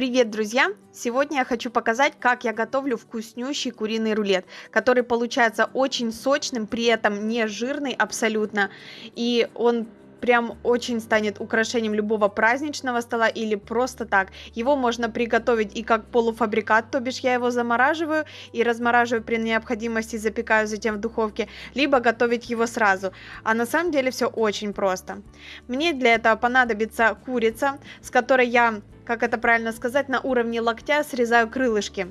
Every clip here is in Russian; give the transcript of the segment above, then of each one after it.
Привет, друзья! Сегодня я хочу показать, как я готовлю вкуснющий куриный рулет, который получается очень сочным, при этом не жирный абсолютно, и он прям очень станет украшением любого праздничного стола или просто так. Его можно приготовить и как полуфабрикат, то бишь я его замораживаю и размораживаю при необходимости, запекаю затем в духовке, либо готовить его сразу. А на самом деле все очень просто. Мне для этого понадобится курица, с которой я, как это правильно сказать, на уровне локтя срезаю крылышки.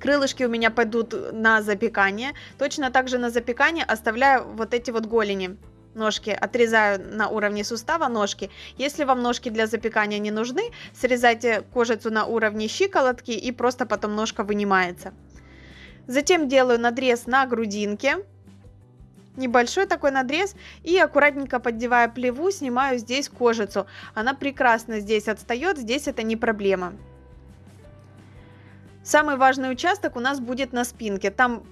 Крылышки у меня пойдут на запекание. Точно так же на запекание оставляю вот эти вот голени ножки отрезаю на уровне сустава ножки. Если вам ножки для запекания не нужны, срезайте кожицу на уровне щиколотки и просто потом ножка вынимается. Затем делаю надрез на грудинке. Небольшой такой надрез и аккуратненько поддевая плеву, снимаю здесь кожицу. Она прекрасно здесь отстает, здесь это не проблема. Самый важный участок у нас будет на спинке. Там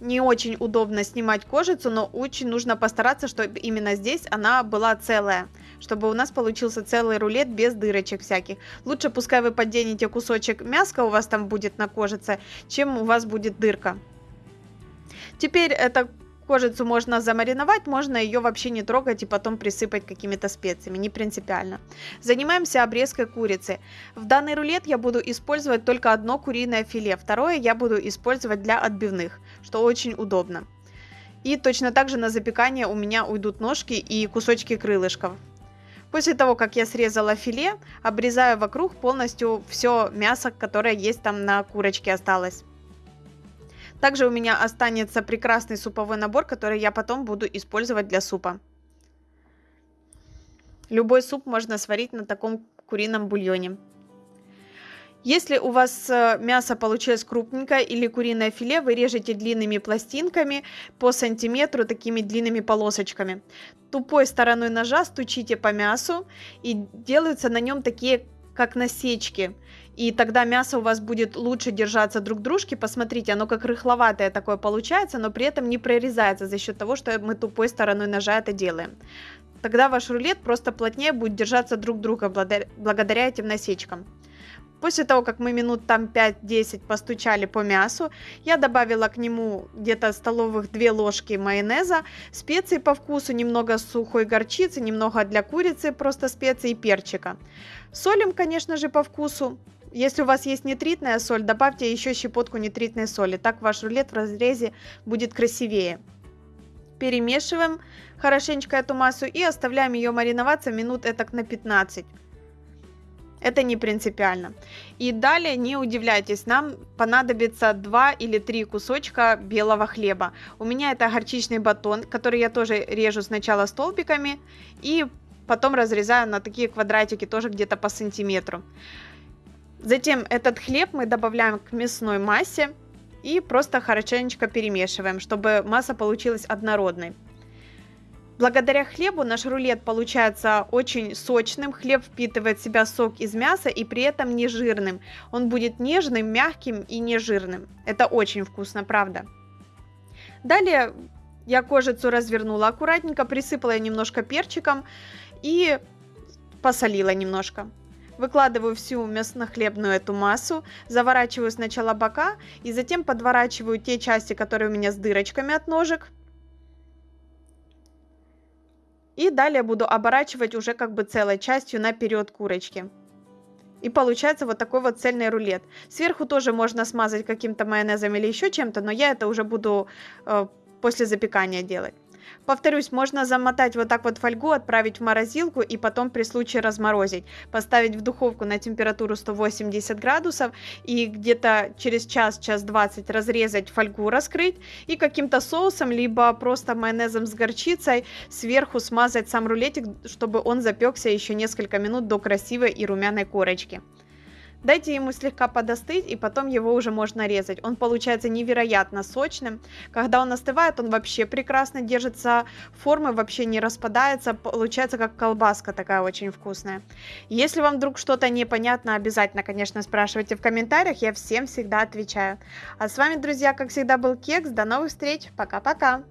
не очень удобно снимать кожицу, но очень нужно постараться, чтобы именно здесь она была целая, чтобы у нас получился целый рулет без дырочек всяких. Лучше пускай вы подденете кусочек мяска у вас там будет на кожице, чем у вас будет дырка. Теперь это Кожицу можно замариновать, можно ее вообще не трогать и потом присыпать какими-то специями, не принципиально. Занимаемся обрезкой курицы. В данный рулет я буду использовать только одно куриное филе, второе я буду использовать для отбивных, что очень удобно. И точно так же на запекание у меня уйдут ножки и кусочки крылышков. После того, как я срезала филе, обрезаю вокруг полностью все мясо, которое есть там на курочке осталось. Также у меня останется прекрасный суповой набор, который я потом буду использовать для супа. Любой суп можно сварить на таком курином бульоне. Если у вас э, мясо получилось крупненькое или куриное филе, вы режете длинными пластинками по сантиметру, такими длинными полосочками. Тупой стороной ножа стучите по мясу и делаются на нем такие как насечки и тогда мясо у вас будет лучше держаться друг дружки. Посмотрите, оно как рыхловатое такое получается, но при этом не прорезается за счет того, что мы тупой стороной ножа это делаем. Тогда ваш рулет просто плотнее будет держаться друг друга благодаря этим насечкам. После того, как мы минут там 5-10 постучали по мясу, я добавила к нему где-то столовых 2 ложки майонеза, специи по вкусу, немного сухой горчицы, немного для курицы, просто специи и перчика. Солим, конечно же, по вкусу. Если у вас есть нитритная соль, добавьте еще щепотку нитритной соли. Так ваш рулет в разрезе будет красивее. Перемешиваем хорошенечко эту массу и оставляем ее мариноваться минут этак на 15. Это не принципиально. И далее не удивляйтесь, нам понадобится 2 или 3 кусочка белого хлеба. У меня это горчичный батон, который я тоже режу сначала столбиками и потом разрезаю на такие квадратики тоже где-то по сантиметру. Затем этот хлеб мы добавляем к мясной массе и просто хорошенечко перемешиваем, чтобы масса получилась однородной. Благодаря хлебу наш рулет получается очень сочным, хлеб впитывает в себя сок из мяса и при этом не жирным. Он будет нежным, мягким и не жирным. Это очень вкусно, правда. Далее я кожицу развернула аккуратненько, присыпала немножко перчиком и посолила немножко. Выкладываю всю мясно-хлебную эту массу, заворачиваю сначала бока и затем подворачиваю те части, которые у меня с дырочками от ножек. И далее буду оборачивать уже как бы целой частью наперед курочки. И получается вот такой вот цельный рулет. Сверху тоже можно смазать каким-то майонезом или еще чем-то, но я это уже буду э, после запекания делать. Повторюсь, можно замотать вот так вот фольгу, отправить в морозилку и потом при случае разморозить. Поставить в духовку на температуру 180 градусов и где-то через час, час 20 разрезать фольгу, раскрыть и каким-то соусом, либо просто майонезом с горчицей сверху смазать сам рулетик, чтобы он запекся еще несколько минут до красивой и румяной корочки. Дайте ему слегка подостыть, и потом его уже можно резать. Он получается невероятно сочным. Когда он остывает, он вообще прекрасно держится формы, вообще не распадается. Получается как колбаска такая очень вкусная. Если вам вдруг что-то непонятно, обязательно, конечно, спрашивайте в комментариях. Я всем всегда отвечаю. А с вами, друзья, как всегда, был Кекс. До новых встреч. Пока-пока.